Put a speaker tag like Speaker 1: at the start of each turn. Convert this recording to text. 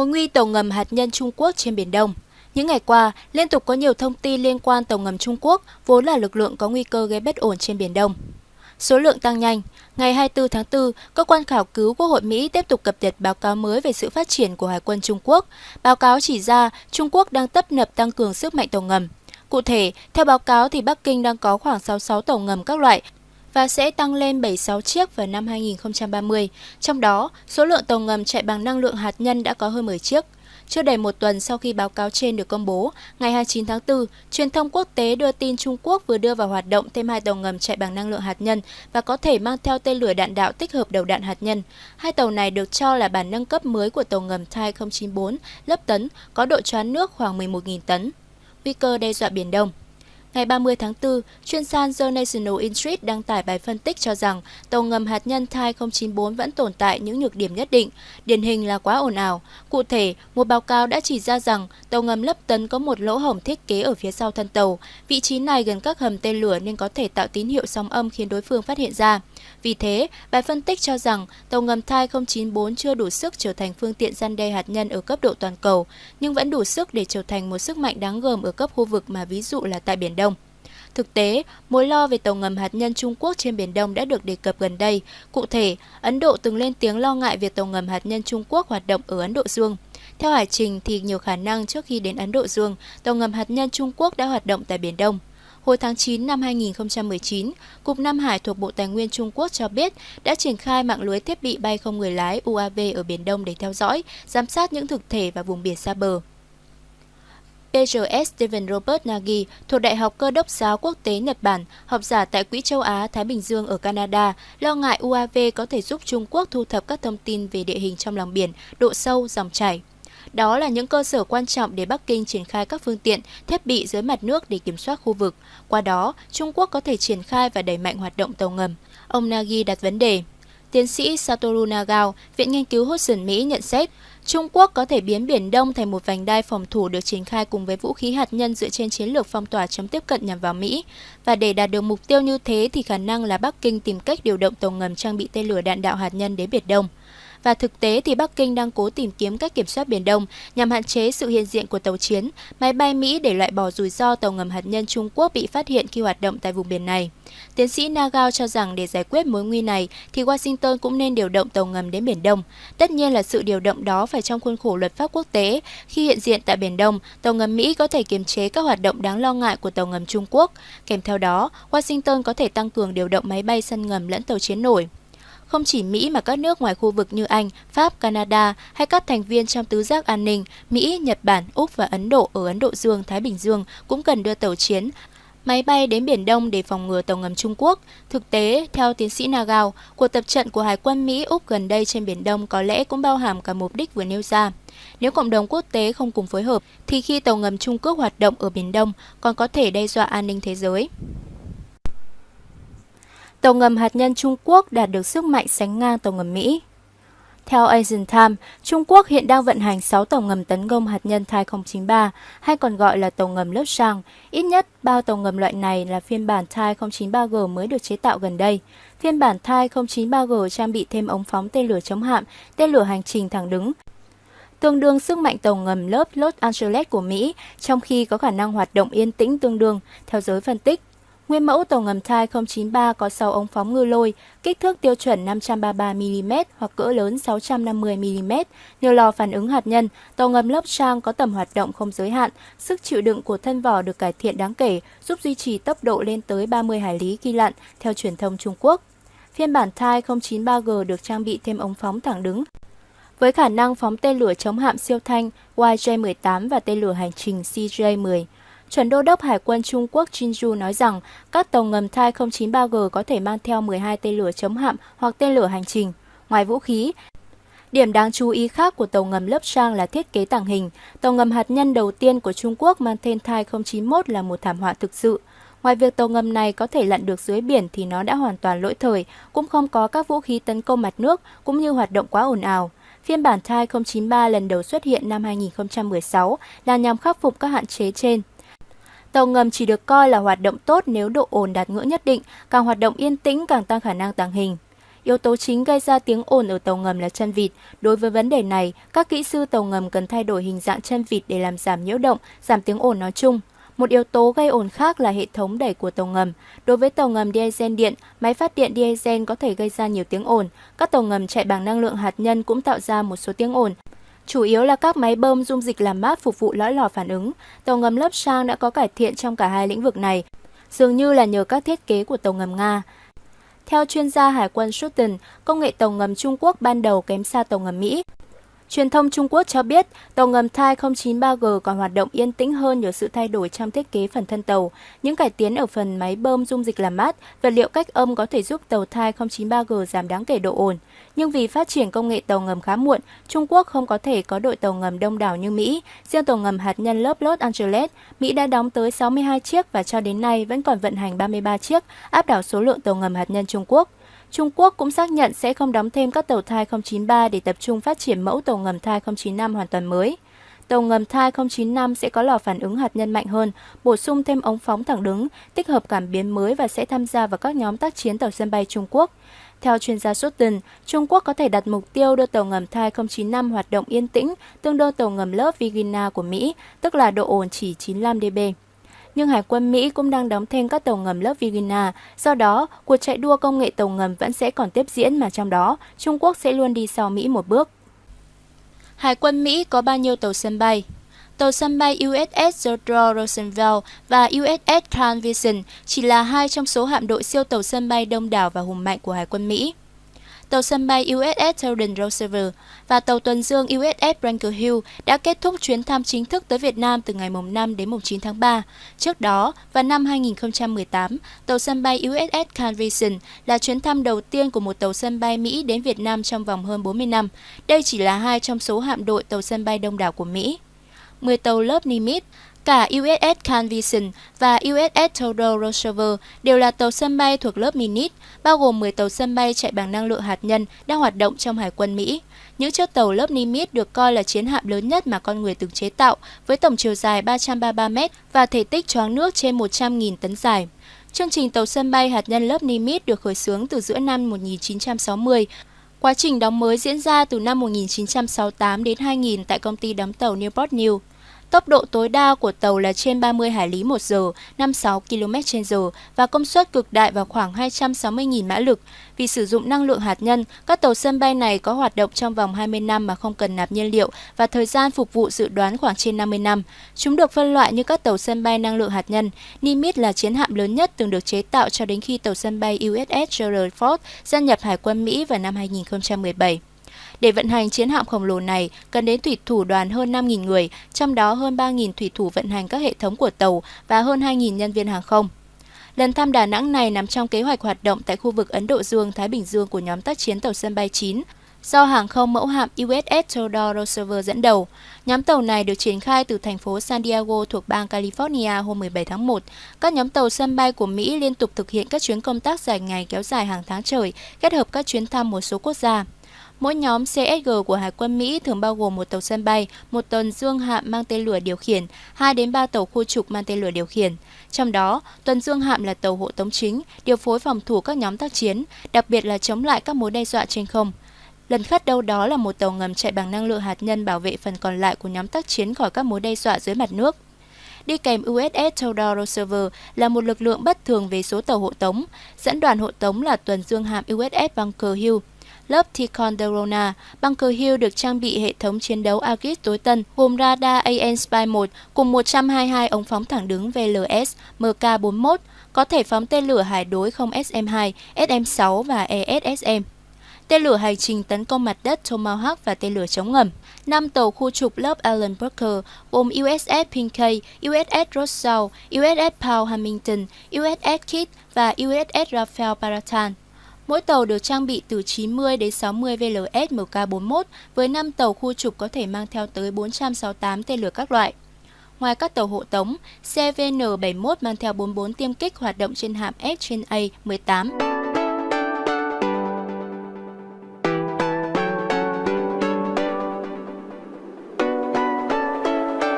Speaker 1: Mối nguy tàu ngầm hạt nhân Trung Quốc trên Biển Đông những ngày qua, liên tục có nhiều thông tin liên quan tàu ngầm Trung Quốc, vốn là lực lượng có nguy cơ gây bất ổn trên Biển Đông. Số lượng tăng nhanh. Ngày 24 tháng 4, Cơ quan khảo cứu Quốc hội Mỹ tiếp tục cập nhật báo cáo mới về sự phát triển của Hải quân Trung Quốc. Báo cáo chỉ ra Trung Quốc đang tấp nập tăng cường sức mạnh tàu ngầm. Cụ thể, theo báo cáo thì Bắc Kinh đang có khoảng 66 tàu ngầm các loại và sẽ tăng lên 76 chiếc vào năm 2030. Trong đó, số lượng tàu ngầm chạy bằng năng lượng hạt nhân đã có hơn 10 chiếc. Chưa đầy một tuần sau khi báo cáo trên được công bố, ngày 29 tháng 4, truyền thông quốc tế đưa tin Trung Quốc vừa đưa vào hoạt động thêm hai tàu ngầm chạy bằng năng lượng hạt nhân và có thể mang theo tên lửa đạn đạo tích hợp đầu đạn hạt nhân. Hai tàu này được cho là bản nâng cấp mới của tàu ngầm Thai 094 lớp tấn, có độ choán nước khoảng 11.000 tấn. Nguy cơ đe dọa Biển Đông Ngày 30 tháng 4, chuyên san The National Interest đăng tải bài phân tích cho rằng tàu ngầm hạt nhân Thai 094 vẫn tồn tại những nhược điểm nhất định, điển hình là quá ồn ào. Cụ thể, một báo cáo đã chỉ ra rằng tàu ngầm lấp tấn có một lỗ hổng thiết kế ở phía sau thân tàu. Vị trí này gần các hầm tên lửa nên có thể tạo tín hiệu sóng âm khiến đối phương phát hiện ra. Vì thế, bài phân tích cho rằng tàu ngầm Thai 094 chưa đủ sức trở thành phương tiện gian đe hạt nhân ở cấp độ toàn cầu, nhưng vẫn đủ sức để trở thành một sức mạnh đáng gờm ở cấp khu vực mà ví dụ là tại Biển Đông. Thực tế, mối lo về tàu ngầm hạt nhân Trung Quốc trên Biển Đông đã được đề cập gần đây. Cụ thể, Ấn Độ từng lên tiếng lo ngại việc tàu ngầm hạt nhân Trung Quốc hoạt động ở Ấn Độ Dương. Theo hải trình thì nhiều khả năng trước khi đến Ấn Độ Dương, tàu ngầm hạt nhân Trung Quốc đã hoạt động tại Biển Đông. Hồi tháng 9 năm 2019, Cục Nam Hải thuộc Bộ Tài nguyên Trung Quốc cho biết đã triển khai mạng lưới thiết bị bay không người lái UAV ở Biển Đông để theo dõi, giám sát những thực thể và vùng biển xa bờ. PGS Stephen Robert Nagy thuộc Đại học Cơ đốc giáo quốc tế Nhật Bản, học giả tại Quỹ châu Á Thái Bình Dương ở Canada, lo ngại UAV có thể giúp Trung Quốc thu thập các thông tin về địa hình trong lòng biển, độ sâu, dòng chảy. Đó là những cơ sở quan trọng để Bắc Kinh triển khai các phương tiện, thiết bị dưới mặt nước để kiểm soát khu vực. Qua đó, Trung Quốc có thể triển khai và đẩy mạnh hoạt động tàu ngầm. Ông Nagy đặt vấn đề. Tiến sĩ Satoru Nagao, Viện Nghiên cứu Hudson Mỹ nhận xét, Trung Quốc có thể biến Biển Đông thành một vành đai phòng thủ được triển khai cùng với vũ khí hạt nhân dựa trên chiến lược phong tỏa chống tiếp cận nhằm vào Mỹ. Và để đạt được mục tiêu như thế thì khả năng là Bắc Kinh tìm cách điều động tàu ngầm trang bị tên lửa đạn đạo hạt nhân đến Biển Đông và thực tế thì Bắc Kinh đang cố tìm kiếm cách kiểm soát Biển Đông nhằm hạn chế sự hiện diện của tàu chiến, máy bay Mỹ để loại bỏ rủi ro tàu ngầm hạt nhân Trung Quốc bị phát hiện khi hoạt động tại vùng biển này. Tiến sĩ Nagao cho rằng để giải quyết mối nguy này thì Washington cũng nên điều động tàu ngầm đến Biển Đông. Tất nhiên là sự điều động đó phải trong khuôn khổ luật pháp quốc tế. Khi hiện diện tại Biển Đông, tàu ngầm Mỹ có thể kiềm chế các hoạt động đáng lo ngại của tàu ngầm Trung Quốc. Kèm theo đó, Washington có thể tăng cường điều động máy bay sân ngầm lẫn tàu chiến nổi. Không chỉ Mỹ mà các nước ngoài khu vực như Anh, Pháp, Canada hay các thành viên trong tứ giác an ninh Mỹ, Nhật Bản, Úc và Ấn Độ ở Ấn Độ Dương, Thái Bình Dương cũng cần đưa tàu chiến máy bay đến Biển Đông để phòng ngừa tàu ngầm Trung Quốc. Thực tế, theo tiến sĩ Nagao, cuộc tập trận của Hải quân Mỹ Úc gần đây trên Biển Đông có lẽ cũng bao hàm cả mục đích vừa nêu ra. Nếu cộng đồng quốc tế không cùng phối hợp, thì khi tàu ngầm Trung Quốc hoạt động ở Biển Đông còn có thể đe dọa an ninh thế giới. Tàu ngầm hạt nhân Trung Quốc đạt được sức mạnh sánh ngang tàu ngầm Mỹ. Theo Asian Times, Trung Quốc hiện đang vận hành 6 tàu ngầm tấn công hạt nhân Thai 093, hay còn gọi là tàu ngầm lớp sang. Ít nhất, bao tàu ngầm loại này là phiên bản Thai 093G mới được chế tạo gần đây. Phiên bản Thai 093G trang bị thêm ống phóng tên lửa chống hạm, tên lửa hành trình thẳng đứng, tương đương sức mạnh tàu ngầm lớp Los Angeles của Mỹ, trong khi có khả năng hoạt động yên tĩnh tương đương, theo giới phân tích. Nguyên mẫu tàu ngầm Thai 093 có 6 ống phóng ngư lôi, kích thước tiêu chuẩn 533mm hoặc cỡ lớn 650mm, nhiều lò phản ứng hạt nhân, tàu ngầm lớp trang có tầm hoạt động không giới hạn, sức chịu đựng của thân vỏ được cải thiện đáng kể, giúp duy trì tốc độ lên tới 30 hải lý khi lặn, theo truyền thông Trung Quốc. Phiên bản Thai 093G được trang bị thêm ống phóng thẳng đứng, với khả năng phóng tên lửa chống hạm siêu thanh YJ-18 và tên lửa hành trình CJ-10. Chuẩn đô đốc Hải quân Trung Quốc Jinju nói rằng các tàu ngầm Thai 093G có thể mang theo 12 tên lửa chống hạm hoặc tên lửa hành trình. Ngoài vũ khí, Điểm đáng chú ý khác của tàu ngầm lớp sang là thiết kế tàng hình. Tàu ngầm hạt nhân đầu tiên của Trung Quốc mang tên Thai 091 là một thảm họa thực sự. Ngoài việc tàu ngầm này có thể lặn được dưới biển thì nó đã hoàn toàn lỗi thời, cũng không có các vũ khí tấn công mặt nước cũng như hoạt động quá ồn ào. Phiên bản Thai 093 lần đầu xuất hiện năm 2016 là nhằm khắc phục các hạn chế trên. Tàu ngầm chỉ được coi là hoạt động tốt nếu độ ồn đạt ngưỡng nhất định, càng hoạt động yên tĩnh càng tăng khả năng tàng hình. Yếu tố chính gây ra tiếng ồn ở tàu ngầm là chân vịt. Đối với vấn đề này, các kỹ sư tàu ngầm cần thay đổi hình dạng chân vịt để làm giảm nhiễu động, giảm tiếng ồn nói chung. Một yếu tố gây ồn khác là hệ thống đẩy của tàu ngầm. Đối với tàu ngầm diesel điện, máy phát điện diesel có thể gây ra nhiều tiếng ồn. Các tàu ngầm chạy bằng năng lượng hạt nhân cũng tạo ra một số tiếng ồn. Chủ yếu là các máy bơm dung dịch làm mát phục vụ lõi lò phản ứng. Tàu ngầm lớp sang đã có cải thiện trong cả hai lĩnh vực này, dường như là nhờ các thiết kế của tàu ngầm Nga. Theo chuyên gia Hải quân Sutton, công nghệ tàu ngầm Trung Quốc ban đầu kém xa tàu ngầm Mỹ. Truyền thông Trung Quốc cho biết tàu ngầm Thai 093G còn hoạt động yên tĩnh hơn nhờ sự thay đổi trong thiết kế phần thân tàu. Những cải tiến ở phần máy bơm dung dịch làm mát, vật liệu cách âm có thể giúp tàu Thai 093G giảm đáng kể độ ồn. Nhưng vì phát triển công nghệ tàu ngầm khá muộn, Trung Quốc không có thể có đội tàu ngầm đông đảo như Mỹ. Riêng tàu ngầm hạt nhân lớp Los Angeles, Mỹ đã đóng tới 62 chiếc và cho đến nay vẫn còn vận hành 33 chiếc, áp đảo số lượng tàu ngầm hạt nhân Trung Quốc. Trung Quốc cũng xác nhận sẽ không đóng thêm các tàu thai 093 để tập trung phát triển mẫu tàu ngầm thai 095 hoàn toàn mới. Tàu ngầm thai 095 sẽ có lò phản ứng hạt nhân mạnh hơn, bổ sung thêm ống phóng thẳng đứng, tích hợp cảm biến mới và sẽ tham gia vào các nhóm tác chiến tàu sân bay Trung Quốc. Theo chuyên gia Sutton, Trung Quốc có thể đặt mục tiêu đưa tàu ngầm thai 095 hoạt động yên tĩnh, tương đương tàu ngầm lớp Virginia của Mỹ, tức là độ ồn chỉ 95 dB nhưng Hải quân Mỹ cũng đang đóng thêm các tàu ngầm lớp Virginia. Do đó, cuộc chạy đua công nghệ tàu ngầm vẫn sẽ còn tiếp diễn mà trong đó, Trung Quốc sẽ luôn đi sau Mỹ một bước. Hải quân Mỹ có bao nhiêu tàu sân bay? Tàu sân bay USS Theodore Roosevelt và USS Carl Vinson chỉ là hai trong số hạm đội siêu tàu sân bay đông đảo và hùng mạnh của Hải quân Mỹ tàu sân bay USS Theodore Roosevelt và tàu tuần dương USS Bunker Hill đã kết thúc chuyến thăm chính thức tới Việt Nam từ ngày 5 đến 9 tháng 3. Trước đó, vào năm 2018, tàu sân bay USS Carl Vinson là chuyến thăm đầu tiên của một tàu sân bay Mỹ đến Việt Nam trong vòng hơn 40 năm. Đây chỉ là hai trong số hạm đội tàu sân bay đông đảo của Mỹ. 10 tàu lớp Nimitz Cả USS Carl Vinson và USS Theodore Roosevelt đều là tàu sân bay thuộc lớp Minit, bao gồm 10 tàu sân bay chạy bằng năng lượng hạt nhân đang hoạt động trong Hải quân Mỹ. Những chiếc tàu lớp Nimitz được coi là chiến hạm lớn nhất mà con người từng chế tạo, với tổng chiều dài 333 m và thể tích choáng nước trên 100.000 tấn dài. Chương trình tàu sân bay hạt nhân lớp Nimitz được khởi xướng từ giữa năm 1960. Quá trình đóng mới diễn ra từ năm 1968 đến 2000 tại công ty đóng tàu Newport News. Tốc độ tối đa của tàu là trên 30 hải lý một giờ, 56 km/h) và công suất cực đại vào khoảng 260.000 mã lực. Vì sử dụng năng lượng hạt nhân, các tàu sân bay này có hoạt động trong vòng 20 năm mà không cần nạp nhiên liệu và thời gian phục vụ dự đoán khoảng trên 50 năm. Chúng được phân loại như các tàu sân bay năng lượng hạt nhân. Nimitz là chiến hạm lớn nhất từng được chế tạo cho đến khi tàu sân bay USS Gerald Ford gia nhập Hải quân Mỹ vào năm 2017. Để vận hành chiến hạm khổng lồ này, cần đến thủy thủ đoàn hơn 5.000 người, trong đó hơn 3.000 thủy thủ vận hành các hệ thống của tàu và hơn 2.000 nhân viên hàng không. Lần thăm Đà Nẵng này nằm trong kế hoạch hoạt động tại khu vực Ấn Độ Dương-Thái Bình Dương của nhóm tác chiến tàu sân bay 9, do hàng không mẫu hạm USS Theodore Roosevelt dẫn đầu. Nhóm tàu này được triển khai từ thành phố San Diego thuộc bang California hôm 17 tháng 1. Các nhóm tàu sân bay của Mỹ liên tục thực hiện các chuyến công tác dài ngày kéo dài hàng tháng trời, kết hợp các chuyến thăm một số quốc gia. Mỗi nhóm CSG của Hải quân Mỹ thường bao gồm một tàu sân bay, một tuần dương hạm mang tên lửa điều khiển, 2 đến 3 tàu khu trục mang tên lửa điều khiển. Trong đó, tuần dương hạm là tàu hộ tống chính, điều phối phòng thủ các nhóm tác chiến, đặc biệt là chống lại các mối đe dọa trên không. Lần khất đâu đó là một tàu ngầm chạy bằng năng lượng hạt nhân bảo vệ phần còn lại của nhóm tác chiến khỏi các mối đe dọa dưới mặt nước. Đi kèm USS Theodore Roosevelt là một lực lượng bất thường về số tàu hộ tống. Dẫn đoàn hộ tống là tuần dương hạm USS Bunker Hill, lớp Ticonderoga, Bunker Hill được trang bị hệ thống chiến đấu Aegis tối tân gồm radar AN Spy 1 cùng 122 ống phóng thẳng đứng VLS MK41, có thể phóng tên lửa hải đối không SM-2, SM-6 và ESSM tên lửa hành trình tấn công mặt đất Tomahawk và tên lửa chống ngầm. Năm tàu khu trục lớp Allen Parker gồm USS Pinkey, USS Rossau, USS Paul Hamilton, USS Kidd và USS Rafael Baratan. Mỗi tàu được trang bị từ 90 đến 60 VLS MK41 với 5 tàu khu trục có thể mang theo tới 468 tên lửa các loại. Ngoài các tàu hộ tống, CVN-71 mang theo 44 tiêm kích hoạt động trên hạm S trên A-18.